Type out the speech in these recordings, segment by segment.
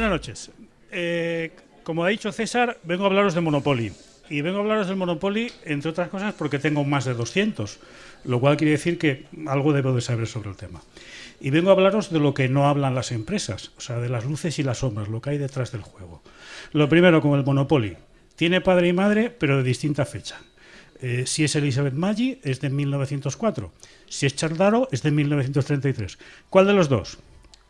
Buenas noches. Eh, como ha dicho César, vengo a hablaros de Monopoly. Y vengo a hablaros del Monopoly, entre otras cosas, porque tengo más de 200, lo cual quiere decir que algo debo de saber sobre el tema. Y vengo a hablaros de lo que no hablan las empresas, o sea, de las luces y las sombras, lo que hay detrás del juego. Lo primero, con el Monopoly. Tiene padre y madre, pero de distinta fecha. Eh, si es Elizabeth Maggi, es de 1904. Si es Chardaro, es de 1933. ¿Cuál de los dos?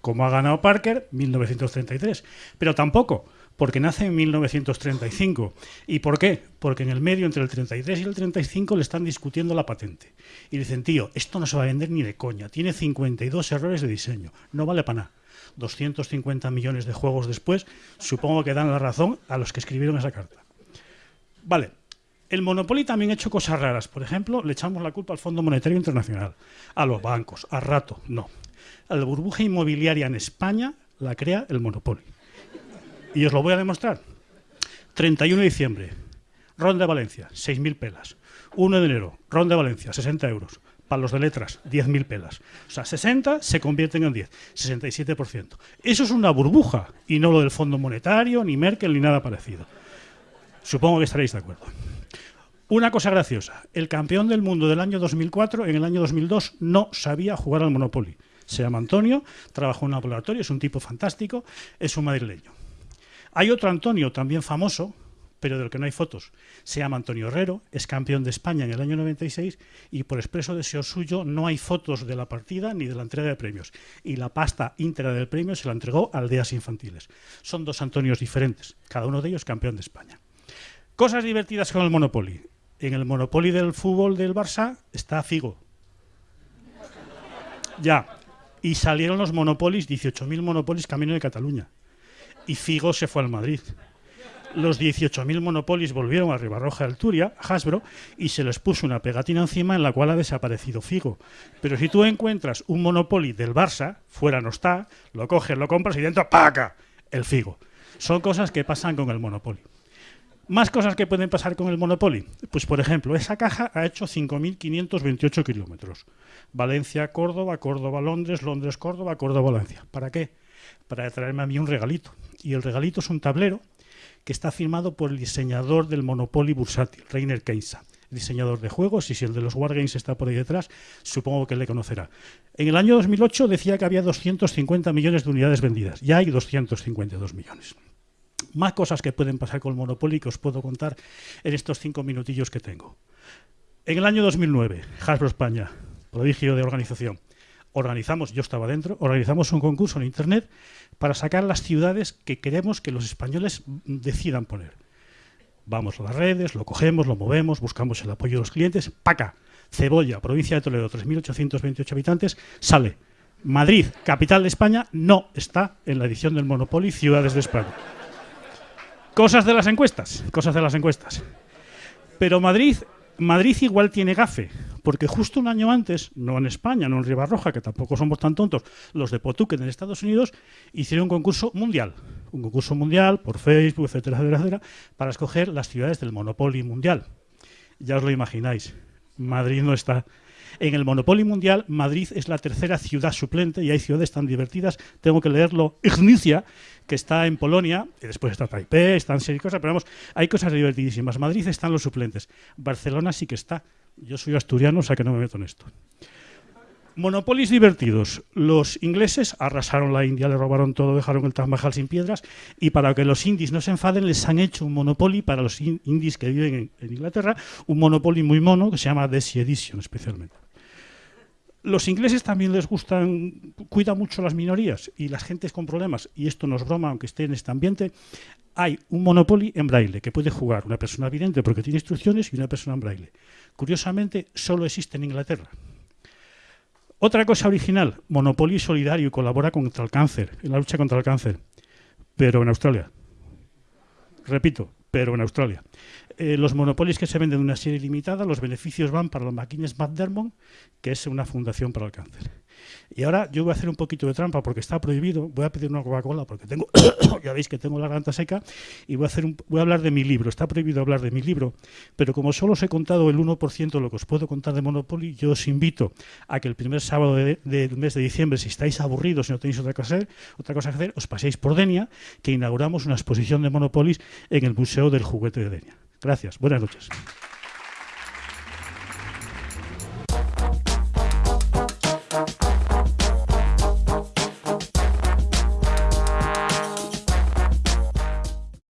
Como ha ganado Parker, 1933. Pero tampoco, porque nace en 1935. ¿Y por qué? Porque en el medio, entre el 33 y el 35, le están discutiendo la patente. Y dicen, tío, esto no se va a vender ni de coña. Tiene 52 errores de diseño. No vale para nada. 250 millones de juegos después, supongo que dan la razón a los que escribieron esa carta. Vale, el Monopoly también ha hecho cosas raras. Por ejemplo, le echamos la culpa al Fondo Monetario Internacional, a los bancos, a rato. No. La burbuja inmobiliaria en España la crea el Monopoly. Y os lo voy a demostrar. 31 de diciembre, Ronda de Valencia, 6.000 pelas. 1 de enero, Ronda de Valencia, 60 euros. Para los de letras, 10.000 pelas. O sea, 60 se convierten en 10, 67%. Eso es una burbuja y no lo del Fondo Monetario, ni Merkel, ni nada parecido. Supongo que estaréis de acuerdo. Una cosa graciosa, el campeón del mundo del año 2004, en el año 2002, no sabía jugar al Monopoly. Se llama Antonio, trabajó en un laboratorio, es un tipo fantástico, es un madrileño. Hay otro Antonio, también famoso, pero del que no hay fotos. Se llama Antonio Herrero, es campeón de España en el año 96 y por expreso deseo suyo no hay fotos de la partida ni de la entrega de premios. Y la pasta íntegra del premio se la entregó a aldeas infantiles. Son dos Antonios diferentes, cada uno de ellos campeón de España. Cosas divertidas con el Monopoly. En el Monopoly del fútbol del Barça está Figo. Ya. Y salieron los Monopolis, 18.000 Monopolis camino de Cataluña. Y Figo se fue al Madrid los 18.000 Monopolis volvieron a Ribarroja de Alturia, Hasbro, y se les puso una pegatina encima en la cual ha desaparecido Figo. Pero si tú encuentras un Monopoly del Barça, fuera no está, lo coges, lo compras y dentro ¡paca! el Figo. Son cosas que pasan con el Monopoly. Más cosas que pueden pasar con el Monopoly. Pues, por ejemplo, esa caja ha hecho 5.528 kilómetros. Valencia, Córdoba, Córdoba, Londres, Londres, Córdoba, Córdoba, Valencia. ¿Para qué? Para traerme a mí un regalito. Y el regalito es un tablero que está firmado por el diseñador del Monopoly bursátil, Rainer Keisa, diseñador de juegos, y si el de los Wargames está por ahí detrás, supongo que le conocerá. En el año 2008 decía que había 250 millones de unidades vendidas, ya hay 252 millones. Más cosas que pueden pasar con el Monopoly que os puedo contar en estos cinco minutillos que tengo. En el año 2009, Hasbro España, prodigio de organización, organizamos, yo estaba dentro, organizamos un concurso en Internet para sacar las ciudades que queremos que los españoles decidan poner. Vamos a las redes, lo cogemos, lo movemos, buscamos el apoyo de los clientes. Paca, Cebolla, provincia de Toledo, 3.828 habitantes, sale. Madrid, capital de España, no está en la edición del Monopoly Ciudades de España. Cosas de las encuestas, cosas de las encuestas. Pero Madrid Madrid igual tiene gafe, porque justo un año antes, no en España, no en Ribarroja, que tampoco somos tan tontos, los de Potuken en Estados Unidos hicieron un concurso mundial, un concurso mundial por Facebook, etcétera, etcétera, para escoger las ciudades del Monopoly mundial. Ya os lo imagináis, Madrid no está. En el Monopoly Mundial, Madrid es la tercera ciudad suplente y hay ciudades tan divertidas. Tengo que leerlo. Ignicia, que está en Polonia, y después está Taipei, están seis cosas, pero vamos, hay cosas divertidísimas. Madrid están los suplentes. Barcelona sí que está. Yo soy asturiano, o sea que no me meto en esto. Monopolis divertidos. Los ingleses arrasaron la India, le robaron todo, dejaron el Taj sin piedras y para que los indies no se enfaden les han hecho un Monopoly para los indies que viven en, Inglaterra, un Monopoly muy mono que se llama Desi Edition especialmente. Los ingleses también les gustan, cuidan mucho las minorías y las gentes con problemas, y esto no es broma, aunque esté en este ambiente, hay un Monopoly en braille que puede jugar una persona vidente porque tiene instrucciones y una persona en braille. Curiosamente, solo existe en Inglaterra. Otra cosa original, Monopoly solidario colabora contra el cáncer, en la lucha contra el cáncer, pero en Australia. Repito, pero en Australia. Eh, los monopolios que se venden de una serie limitada, los beneficios van para la máquinas Matt Dermond, que es una fundación para el cáncer. Y ahora yo voy a hacer un poquito de trampa porque está prohibido. Voy a pedir una Coca-Cola porque tengo, ya veis que tengo la garganta seca y voy a, hacer un, voy a hablar de mi libro. Está prohibido hablar de mi libro, pero como solo os he contado el 1% de lo que os puedo contar de Monopoly, yo os invito a que el primer sábado del mes de diciembre, si estáis aburridos y no tenéis otra cosa, otra cosa que hacer, os paséis por Denia, que inauguramos una exposición de Monopoly en el Museo del Juguete de Denia. Gracias. Buenas noches.